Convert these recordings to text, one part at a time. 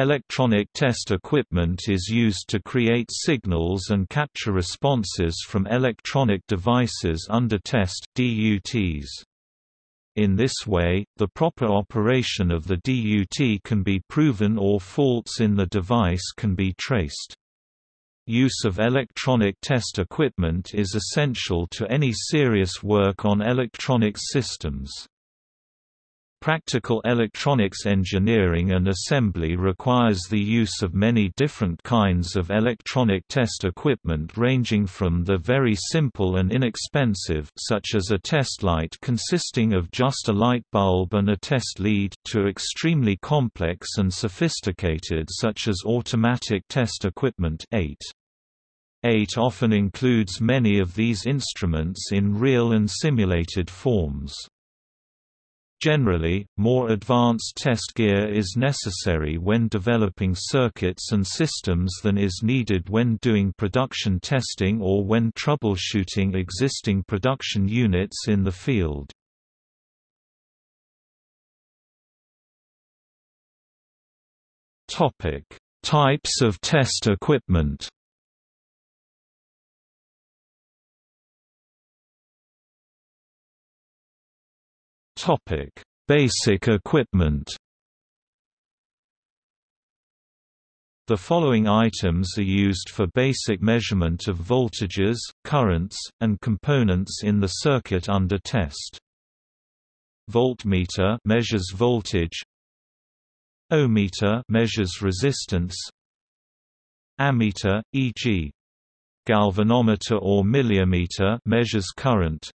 Electronic test equipment is used to create signals and capture responses from electronic devices under test DUTs. In this way, the proper operation of the DUT can be proven or faults in the device can be traced. Use of electronic test equipment is essential to any serious work on electronic systems. Practical electronics engineering and assembly requires the use of many different kinds of electronic test equipment ranging from the very simple and inexpensive such as a test light consisting of just a light bulb and a test lead to extremely complex and sophisticated such as automatic test equipment ATE. ATE often includes many of these instruments in real and simulated forms. Generally, more advanced test gear is necessary when developing circuits and systems than is needed when doing production testing or when troubleshooting existing production units in the field. Types of test equipment Topic: Basic equipment. The following items are used for basic measurement of voltages, currents, and components in the circuit under test. Voltmeter measures voltage. Ohmmeter measures resistance. Ammeter, e.g. galvanometer or milliammeter measures current.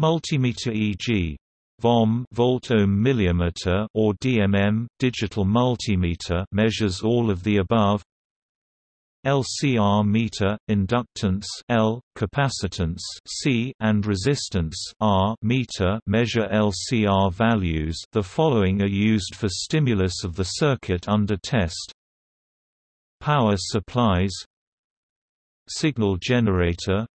Multimeter e.g. VOM volt-ohm or DMM digital multimeter measures all of the above. LCR meter, inductance L, capacitance C, and resistance R meter measure LCR values. The following are used for stimulus of the circuit under test. Power supplies Signal generator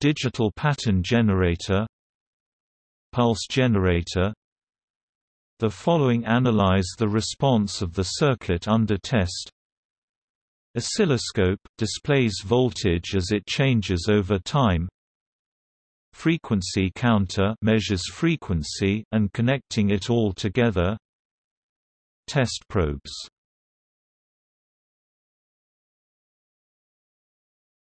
Digital pattern generator Pulse generator. The following analyze the response of the circuit under test. Oscilloscope – displays voltage as it changes over time. Frequency counter measures frequency, and connecting it all together. Test probes.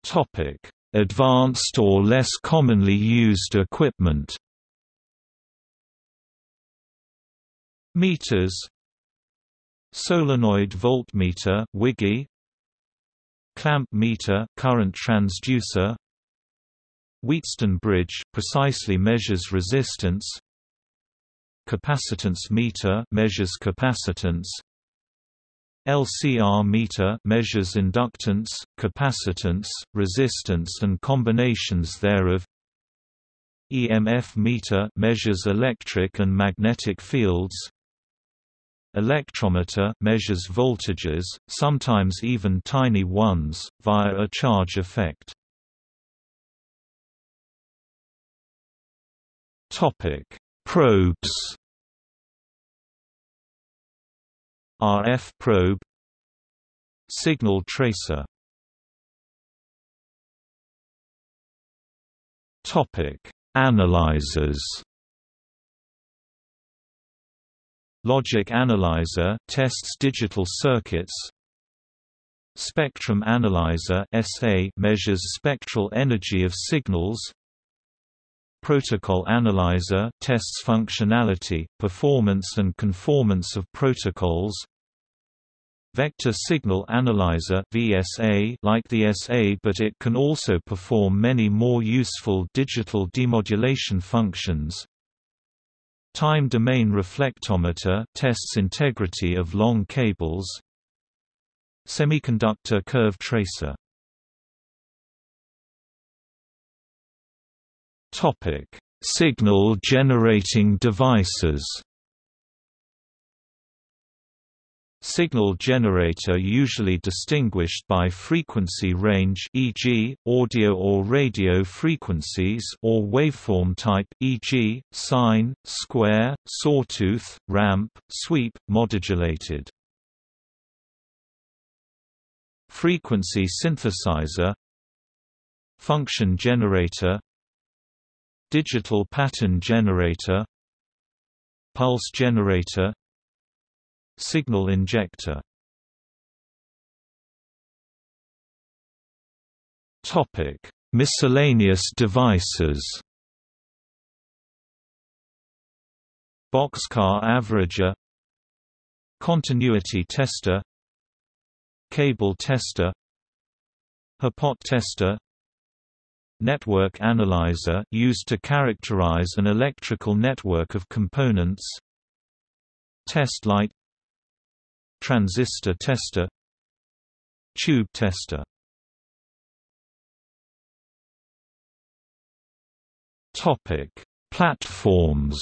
Topic Advanced or less commonly used equipment. Meters. Solenoid voltmeter Wiggy Clamp meter current transducer. Wheatstone bridge precisely measures resistance. Capacitance meter measures capacitance LCR meter measures inductance, capacitance, resistance and combinations thereof. EMF meter measures electric and magnetic fields. Electrometer measures voltages, sometimes even tiny ones, via a charge effect. Topic: Probes RF probe Signal tracer Topic: Analyzers. Logic analyzer tests digital circuits. Spectrum analyzer (SA) measures spectral energy of signals. Protocol Analyzer tests functionality, performance and conformance of protocols Vector Signal Analyzer VSA like the SA but it can also perform many more useful digital demodulation functions. Time domain reflectometer tests integrity of long cables. Semiconductor curve tracer. Topic: Signal generating devices. Signal generator usually distinguished by frequency range e.g., audio or radio frequencies or waveform type e.g., sine, square, sawtooth, ramp, sweep, modulated. frequency synthesizer function generator digital pattern generator pulse generator signal injector. Topic. Miscellaneous devices. Boxcar averager. Continuity tester. Cable tester. Hipot tester. Network analyzer used to characterize an electrical network of components. Test light Transistor tester Tube tester Topic: Platforms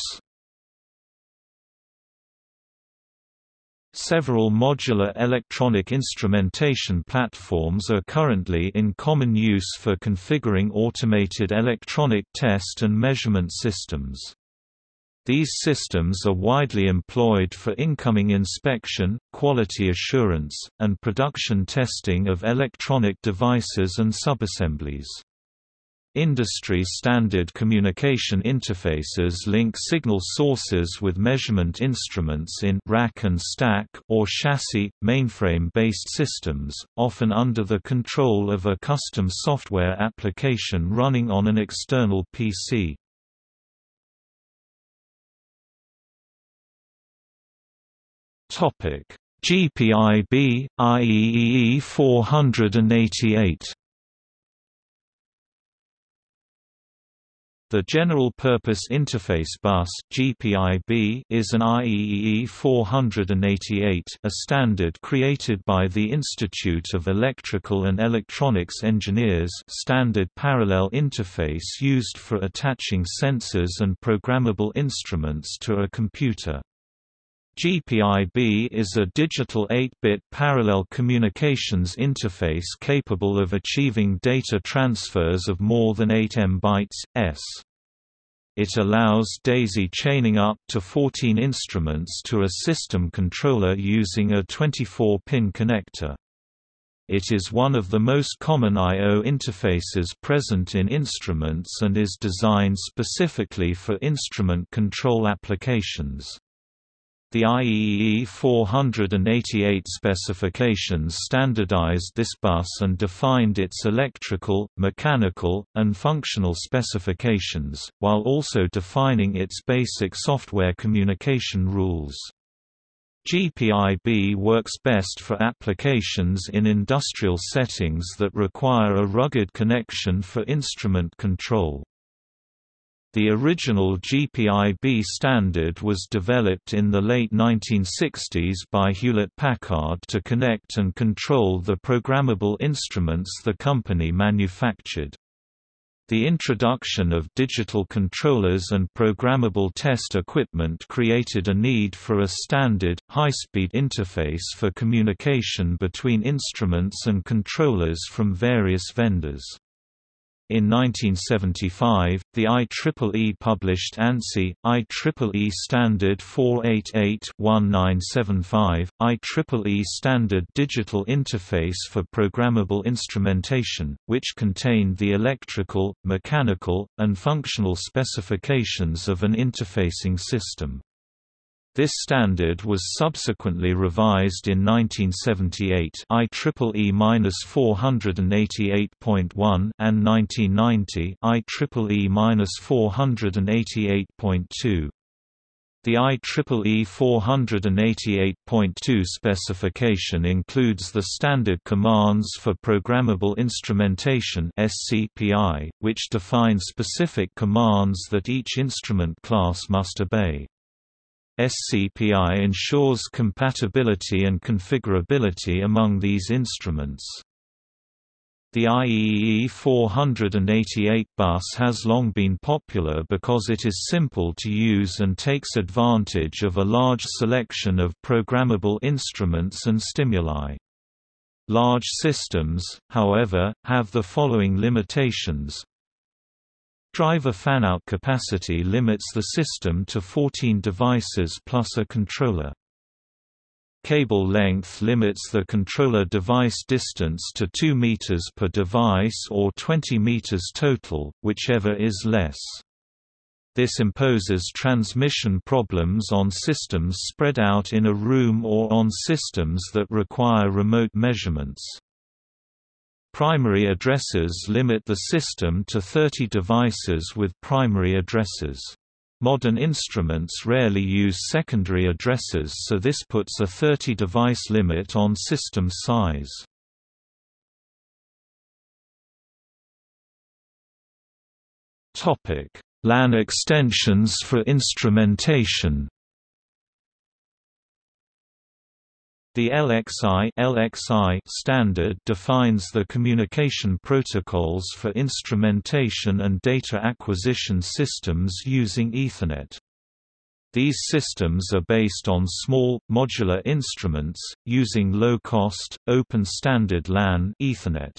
Several modular electronic instrumentation platforms are currently in common use for configuring automated electronic test and measurement systems. These systems are widely employed for incoming inspection, quality assurance, and production testing of electronic devices and subassemblies. Industry-standard communication interfaces link signal sources with measurement instruments in rack and stack or chassis, mainframe-based systems, often under the control of a custom software application running on an external PC. GPIB, IEEE 488 The General Purpose Interface Bus (GPIB) is an IEEE 488, a standard created by the Institute of Electrical and Electronics Engineers, standard parallel interface used for attaching sensors and programmable instruments to a computer. GPIB is a digital 8-bit parallel communications interface capable of achieving data transfers of more than 8 M bytes, s. It allows daisy chaining up to 14 instruments to a system controller using a 24-pin connector. It is one of the most common I.O. interfaces present in instruments and is designed specifically for instrument control applications. The IEEE 488 specifications standardized this bus and defined its electrical, mechanical, and functional specifications, while also defining its basic software communication rules. GPIB works best for applications in industrial settings that require a rugged connection for instrument control. The original GPIB standard was developed in the late 1960s by Hewlett-Packard to connect and control the programmable instruments the company manufactured. The introduction of digital controllers and programmable test equipment created a need for a standard, high-speed interface for communication between instruments and controllers from various vendors. In 1975, the IEEE published ANSI, IEEE Standard 488-1975, IEEE Standard Digital Interface for Programmable Instrumentation, which contained the electrical, mechanical, and functional specifications of an interfacing system. This standard was subsequently revised in 1978 IEEE-488.1 and 1990 IEEE-488.2. The IEEE 488.2 specification includes the Standard Commands for Programmable Instrumentation (SCPI), which define specific commands that each instrument class must obey. SCPI ensures compatibility and configurability among these instruments. The IEEE 488 bus has long been popular because it is simple to use and takes advantage of a large selection of programmable instruments and stimuli. Large systems, however, have the following limitations Driver fanout capacity limits the system to 14 devices plus a controller. Cable length limits the controller device distance to 2 meters per device or 20 meters total, whichever is less. This imposes transmission problems on systems spread out in a room or on systems that require remote measurements. Primary addresses limit the system to 30 devices with primary addresses. Modern instruments rarely use secondary addresses so this puts a 30-device limit on system size. LAN extensions for instrumentation The LXI, LXI standard defines the communication protocols for instrumentation and data acquisition systems using Ethernet. These systems are based on small, modular instruments, using low-cost, open standard LAN Ethernet.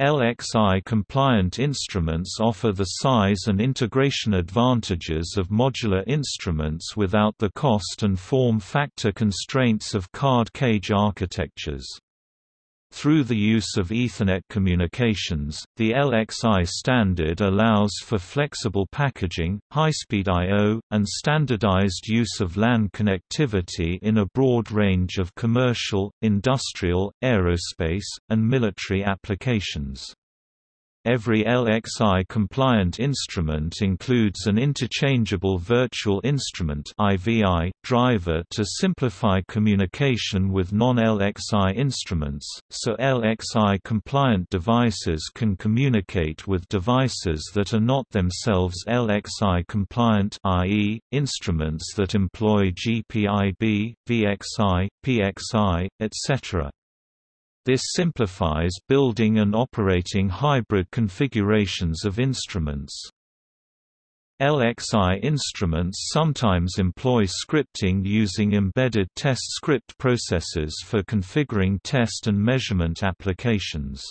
LXI-compliant instruments offer the size and integration advantages of modular instruments without the cost and form factor constraints of card cage architectures. Through the use of Ethernet communications, the LXI standard allows for flexible packaging, high-speed I.O., and standardized use of LAN connectivity in a broad range of commercial, industrial, aerospace, and military applications. Every LXI-compliant instrument includes an interchangeable virtual instrument driver to simplify communication with non-LXI instruments, so LXI-compliant devices can communicate with devices that are not themselves LXI-compliant i.e., instruments that employ GPIB, VXI, PXI, etc. This simplifies building and operating hybrid configurations of instruments. LXI instruments sometimes employ scripting using embedded test script processors for configuring test and measurement applications.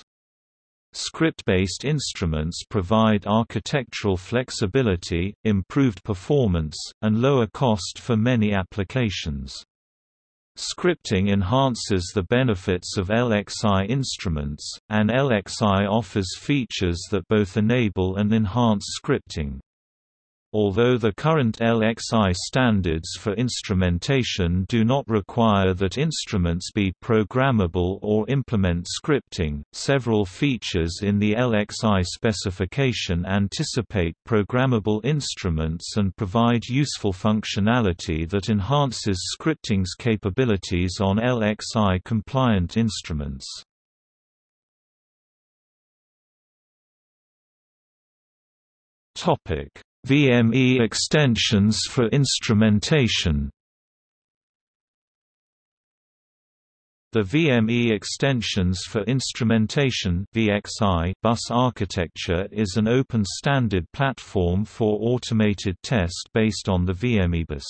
Script-based instruments provide architectural flexibility, improved performance, and lower cost for many applications. Scripting enhances the benefits of LXI instruments, and LXI offers features that both enable and enhance scripting. Although the current LXI standards for instrumentation do not require that instruments be programmable or implement scripting, several features in the LXI specification anticipate programmable instruments and provide useful functionality that enhances scripting's capabilities on LXI-compliant instruments. Topic VME extensions for instrumentation The VME extensions for instrumentation VXI bus architecture is an open standard platform for automated test based on the VMEbus.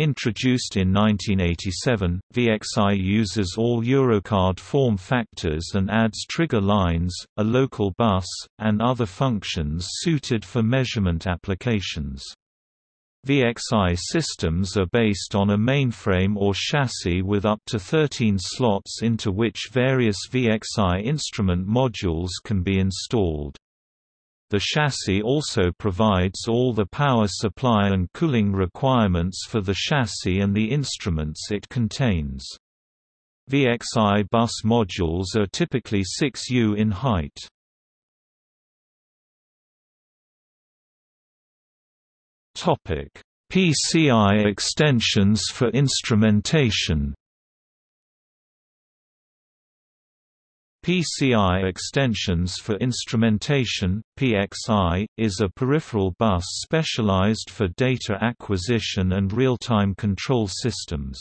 Introduced in 1987, VXI uses all Eurocard form factors and adds trigger lines, a local bus, and other functions suited for measurement applications. VXI systems are based on a mainframe or chassis with up to 13 slots into which various VXI instrument modules can be installed. The chassis also provides all the power supply and cooling requirements for the chassis and the instruments it contains. VXI bus modules are typically 6 U in height. PCI extensions for instrumentation PCI Extensions for Instrumentation PXI, is a peripheral bus specialized for data acquisition and real-time control systems.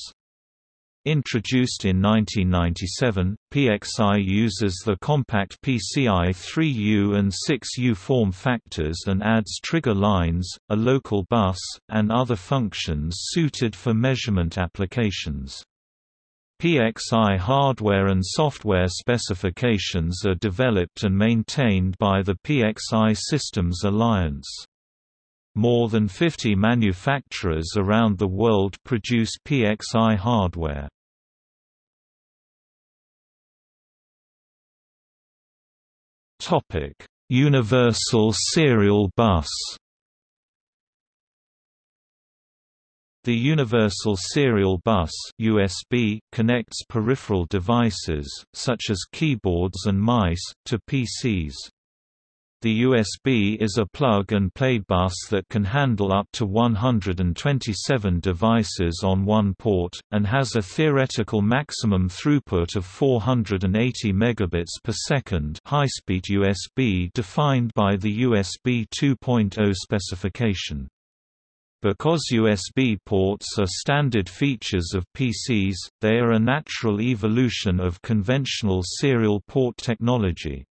Introduced in 1997, PXI uses the compact PCI 3U and 6U form factors and adds trigger lines, a local bus, and other functions suited for measurement applications. PXI hardware and software specifications are developed and maintained by the PXI Systems Alliance. More than 50 manufacturers around the world produce PXI hardware. Topic: Universal Serial Bus. The Universal Serial Bus (USB) connects peripheral devices such as keyboards and mice to PCs. The USB is a plug-and-play bus that can handle up to 127 devices on one port, and has a theoretical maximum throughput of 480 megabits per second high-speed USB defined by the USB 2.0 specification. Because USB ports are standard features of PCs, they are a natural evolution of conventional serial port technology.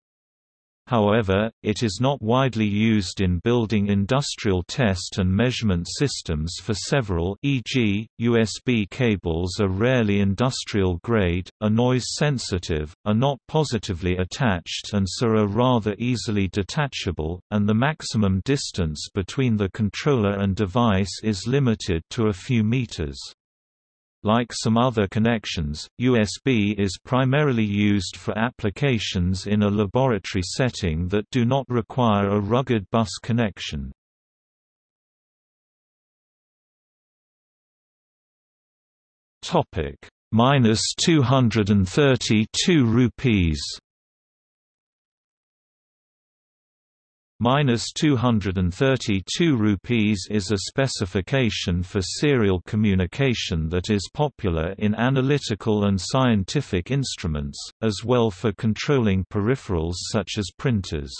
However, it is not widely used in building industrial test and measurement systems for several e.g., USB cables are rarely industrial grade, are noise sensitive, are not positively attached and so are rather easily detachable, and the maximum distance between the controller and device is limited to a few meters. Like some other connections, USB is primarily used for applications in a laboratory setting that do not require a rugged bus connection. Topic: minus 232 rupees. Minus 232 rupees is a specification for serial communication that is popular in analytical and scientific instruments, as well for controlling peripherals such as printers.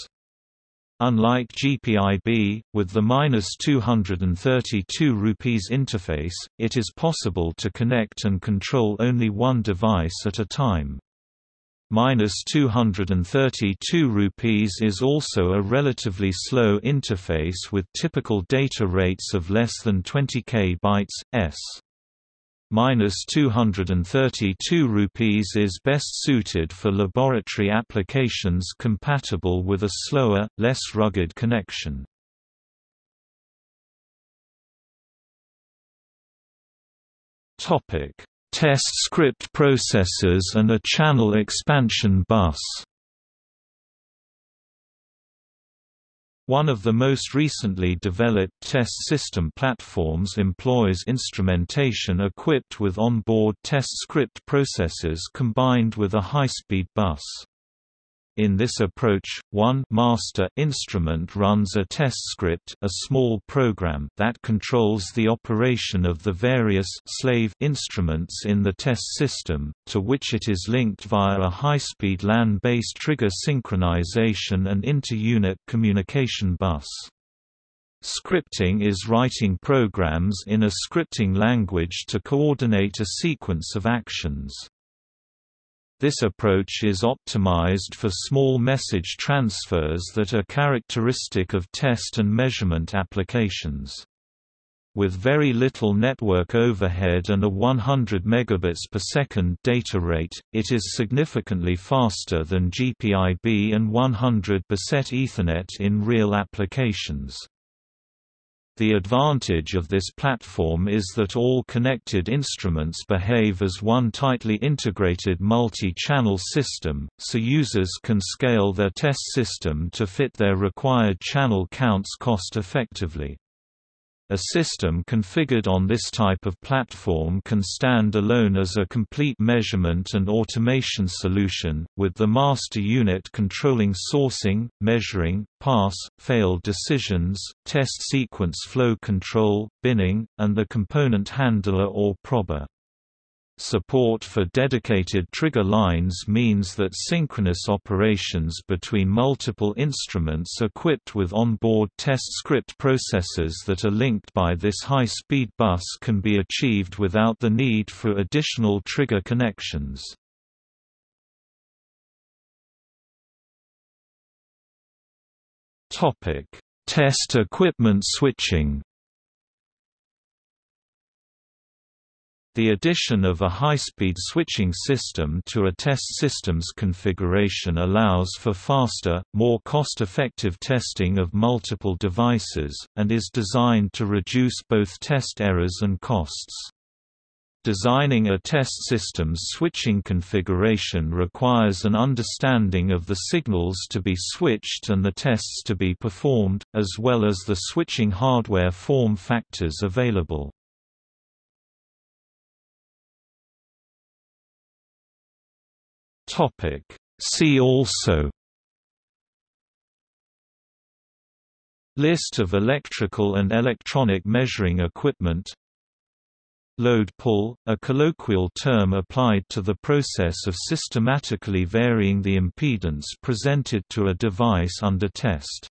Unlike GPIB, with the minus 232 rupees interface, it is possible to connect and control only one device at a time minus 232 rupees is also a relatively slow interface with typical data rates of less than 20 k bytes s. Minus 232 rupees is best suited for laboratory applications compatible with a slower, less rugged connection. Topic test script processors and a channel expansion bus. One of the most recently developed test system platforms employs instrumentation equipped with on-board test script processors combined with a high-speed bus. In this approach, one master instrument runs a test script a small program that controls the operation of the various slave instruments in the test system, to which it is linked via a high-speed LAN-based trigger synchronization and inter-unit communication bus. Scripting is writing programs in a scripting language to coordinate a sequence of actions. This approach is optimized for small message transfers that are characteristic of test and measurement applications. With very little network overhead and a 100 megabits per second data rate, it is significantly faster than GPIB and 100% Ethernet in real applications. The advantage of this platform is that all connected instruments behave as one tightly integrated multi-channel system, so users can scale their test system to fit their required channel counts cost-effectively. A system configured on this type of platform can stand alone as a complete measurement and automation solution, with the master unit controlling sourcing, measuring, pass, fail decisions, test sequence flow control, binning, and the component handler or prober. Support for dedicated trigger lines means that synchronous operations between multiple instruments equipped with onboard test script processors that are linked by this high-speed bus can be achieved without the need for additional trigger connections. Test equipment switching The addition of a high-speed switching system to a test system's configuration allows for faster, more cost-effective testing of multiple devices, and is designed to reduce both test errors and costs. Designing a test system's switching configuration requires an understanding of the signals to be switched and the tests to be performed, as well as the switching hardware form factors available. Topic. See also List of electrical and electronic measuring equipment Load pull, a colloquial term applied to the process of systematically varying the impedance presented to a device under test.